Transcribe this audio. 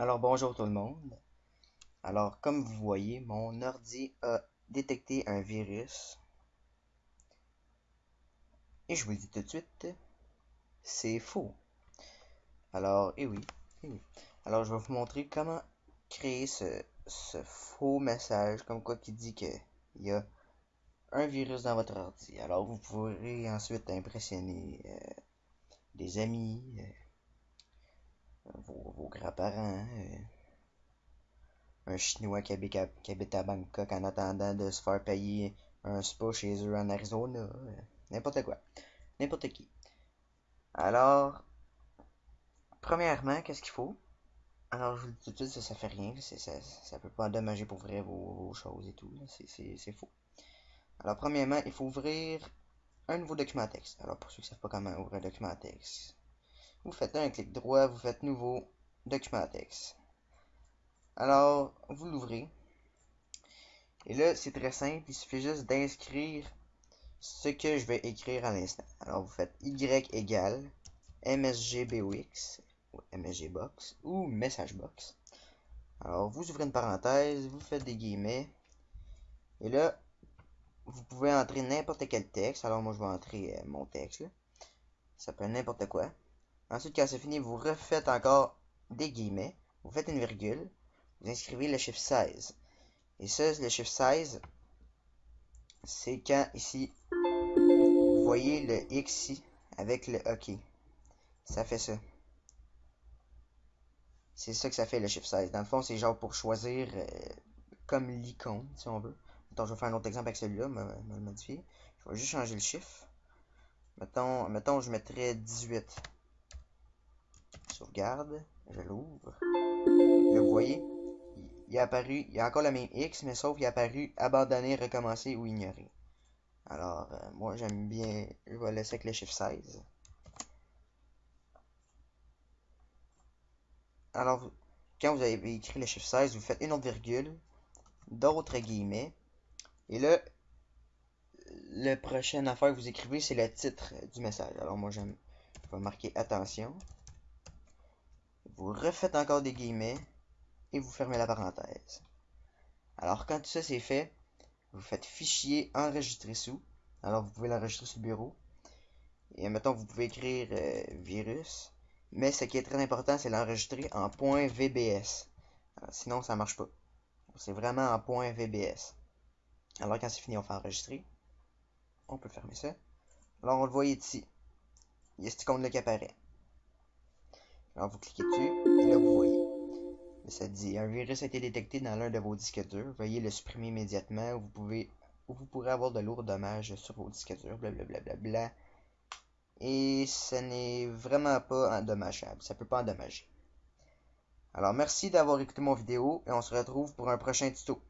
Alors bonjour tout le monde. Alors comme vous voyez, mon ordi a détecté un virus. Et je vous dis tout de suite, c'est faux. Alors, et eh oui, eh oui. Alors je vais vous montrer comment créer ce, faux message comme quoi qui dit qu'il y a un virus dans votre ordi. Alors vous pourrez ensuite impressionner euh, des amis, vos, grands-parents, euh, un Chinois qui habite, à, Bangkok en attendant de se faire payer un spa chez eux en Arizona, euh, n'importe quoi, n'importe qui. Alors, premièrement, qu'est-ce qu'il faut? Alors, je vous dis tout de suite, ça, ça fait rien, ça, ça peut pas endommager pour ouvrir vos, choses et tout, c'est faux. Alors, premièrement, il faut ouvrir un nouveau document texte. Alors, pour ceux qui ne savent pas comment ouvrir un document texte, vous faites un clic droit, vous faites nouveau document texte. Alors, vous l'ouvrez. Et là, c'est très simple, il suffit juste d'inscrire ce que je vais écrire à l'instant. Alors, vous faites y égale msgbox, ou msgbox, ou messagebox. Alors, vous ouvrez une parenthèse, vous faites des guillemets. Et là, vous pouvez entrer n'importe quel texte. Alors, moi, je vais entrer euh, mon texte. Ça peut être n'importe quoi. Ensuite, quand c'est fini, vous refaites encore des vous faites une virgule, vous inscrivez le chiffre 16. Et ça, le chiffre 16, c'est quand ici, vous voyez le X avec le OK. Ça fait ça. C'est ça que ça fait le chiffre 16. Dans le fond, c'est genre pour choisir euh, comme l'icône, si on veut. Attends, je vais faire un autre exemple avec celui-là, me, me modifier. Je vais juste changer le chiffre. Mettons, mettons je mettrais 18 sauvegarde, je l'ouvre. Là, vous voyez, il est apparu, il y a encore le même X, mais sauf qu'il est apparu abandonner, recommencer ou ignorer. Alors, euh, moi j'aime bien, je vais laisser avec le chiffre 16. Alors, quand vous avez écrit le chiffre 16, vous faites une autre virgule, d'autres guillemets, et là, le prochain affaire que vous écrivez, c'est le titre du message. Alors moi, je vais marquer attention vous refaites encore des guillemets et vous fermez la parenthèse. Alors quand tout ça c'est fait, vous faites fichier enregistrer sous. Alors vous pouvez l'enregistrer sur le bureau. Et maintenant vous pouvez écrire euh, virus. Mais ce qui est très important, c'est l'enregistrer en .vbs. sinon ça marche pas. C'est vraiment en .vbs. Alors quand c'est fini, on fait enregistrer. On peut fermer ça. Alors on le voit ici. Il y a ce icône-là qui apparaît. Alors vous cliquez dessus, et là vous voyez. Ça dit un virus a été détecté dans l'un de vos disques durs. Veuillez le supprimer immédiatement ou vous pouvez ou vous pourrez avoir de lourds dommages sur vos disques durs, blablabla. Bla, Et ce n'est vraiment pas endommageable. Ça peut pas endommager. Alors merci d'avoir écouté mon vidéo et on se retrouve pour un prochain tuto.